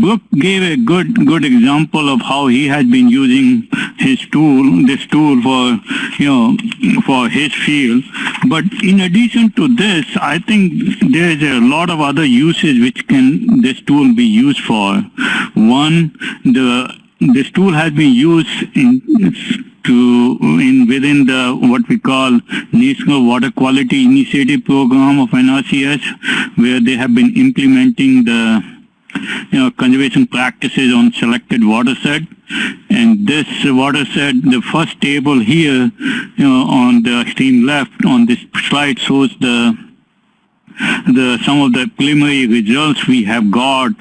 Brooke gave a good good example of how he has been using his tool, this tool for you know for his field. But in addition to this, I think there is a lot of other uses which can this tool be used for. One, the this tool has been used in to in within the what we call National Water Quality Initiative Program of NRCS, where they have been implementing the you know, conservation practices on selected watershed. And this watershed, the first table here, you know, on the extreme left on this slide shows the the some of the preliminary results we have got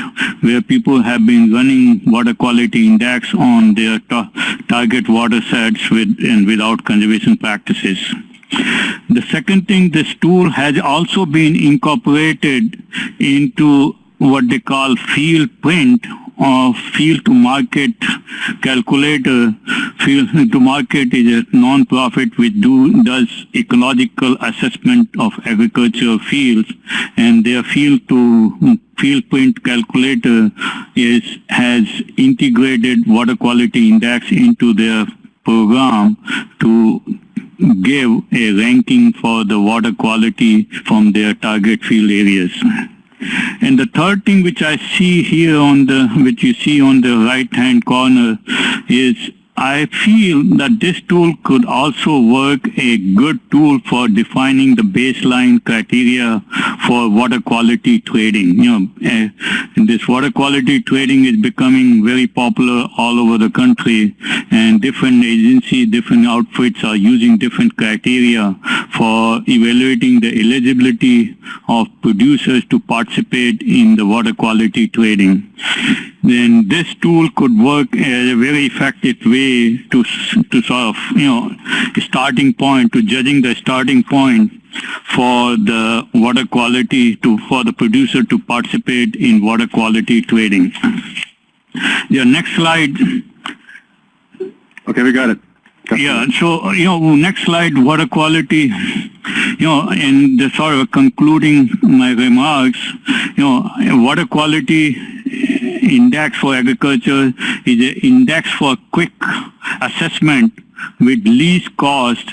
where people have been running water quality index on their ta target watersheds with and without conservation practices. The second thing, this tool has also been incorporated into what they call field print or field to market calculator. Field to market is a non-profit which do, does ecological assessment of agricultural fields and their field to Fieldprint calculator is has integrated water quality index into their program to give a ranking for the water quality from their target field areas. And the third thing which I see here on the, which you see on the right hand corner is I feel that this tool could also work a good tool for defining the baseline criteria for water quality trading. You know, uh, this water quality trading is becoming very popular all over the country and different agencies, different outfits are using different criteria for evaluating the eligibility of producers to participate in the water quality trading then this tool could work as a very effective way to, to sort of, you know, starting point, to judging the starting point for the water quality to, for the producer to participate in water quality trading. The next slide. Okay, we got it. Yeah, so, you know, next slide, water quality, you know, and the sort of concluding my remarks, you know, water quality index for agriculture is an index for quick assessment with least cost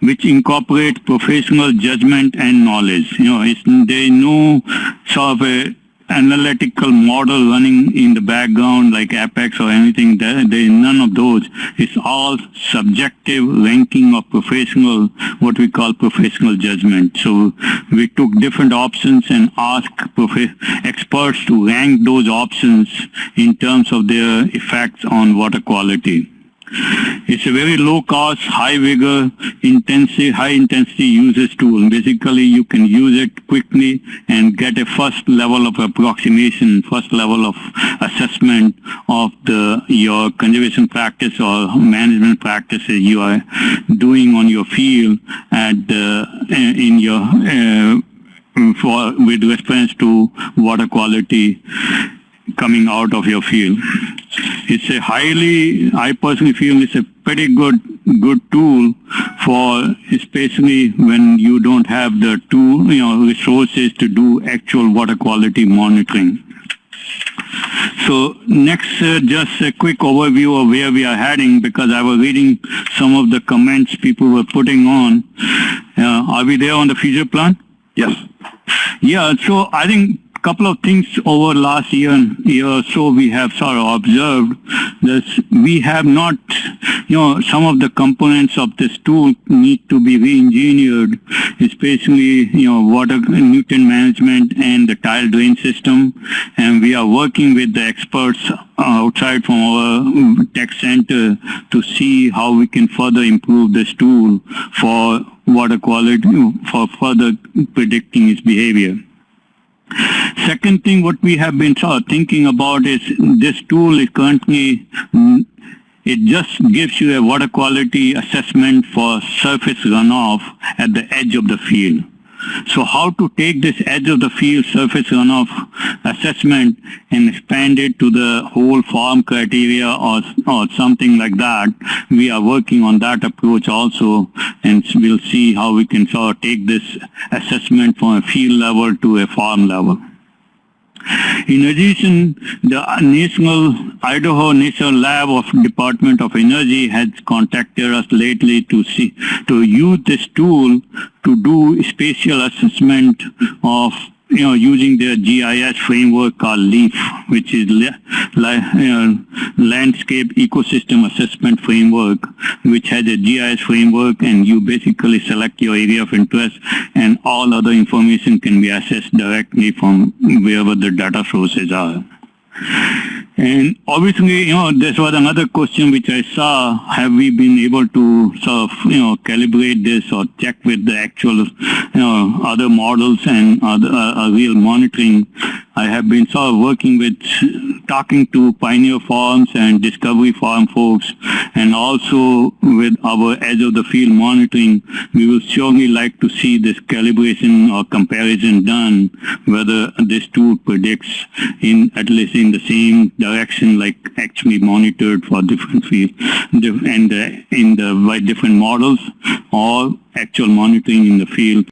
which incorporates professional judgment and knowledge. You know, there is no sort of a analytical model running in the background like APEX or anything. There, there is none of those. It's all subjective ranking of professional, what we call professional judgment. So we took different options and asked experts to rank those options in terms of their effects on water quality. It's a very low cost, high vigor, intensive, high intensity usage tool. Basically, you can use it quickly and get a first level of approximation, first level of assessment of the your conservation practice or management practices you are doing on your field at the, in your uh, for with reference to water quality coming out of your field. It's a highly, I personally feel it's a pretty good good tool for especially when you don't have the tool, you know, resources to do actual water quality monitoring. So next, uh, just a quick overview of where we are heading because I was reading some of the comments people were putting on. Uh, are we there on the future plan? Yes. Yeah, so I think couple of things over last year year or so we have sort of observed that we have not, you know, some of the components of this tool need to be re-engineered, especially, you know, water nutrient management and the tile drain system. And we are working with the experts outside from our tech center to see how we can further improve this tool for water quality, for further predicting its behavior. Second thing what we have been thinking about is this tool is currently, mm, it just gives you a water quality assessment for surface runoff at the edge of the field. So how to take this edge of the field surface runoff assessment and expand it to the whole farm criteria or, or something like that. We are working on that approach also and we'll see how we can sort of take this assessment from a field level to a farm level. In addition, the National Idaho National Lab of Department of Energy has contacted us lately to see to use this tool to do spatial assessment of you know, using their GIS framework called LEAF, which is uh, Landscape Ecosystem Assessment Framework, which has a GIS framework and you basically select your area of interest and all other information can be accessed directly from wherever the data sources are. And obviously, you know, this was another question which I saw. Have we been able to sort of, you know, calibrate this or check with the actual, you know, other models and other uh, real monitoring? I have been sort of working with talking to Pioneer Farms and Discovery Farm folks and also with our edge of the field monitoring. We will surely like to see this calibration or comparison done whether this tool predicts in at least in the same direction like actually monitored for different fields and uh, in the by different models or actual monitoring in the field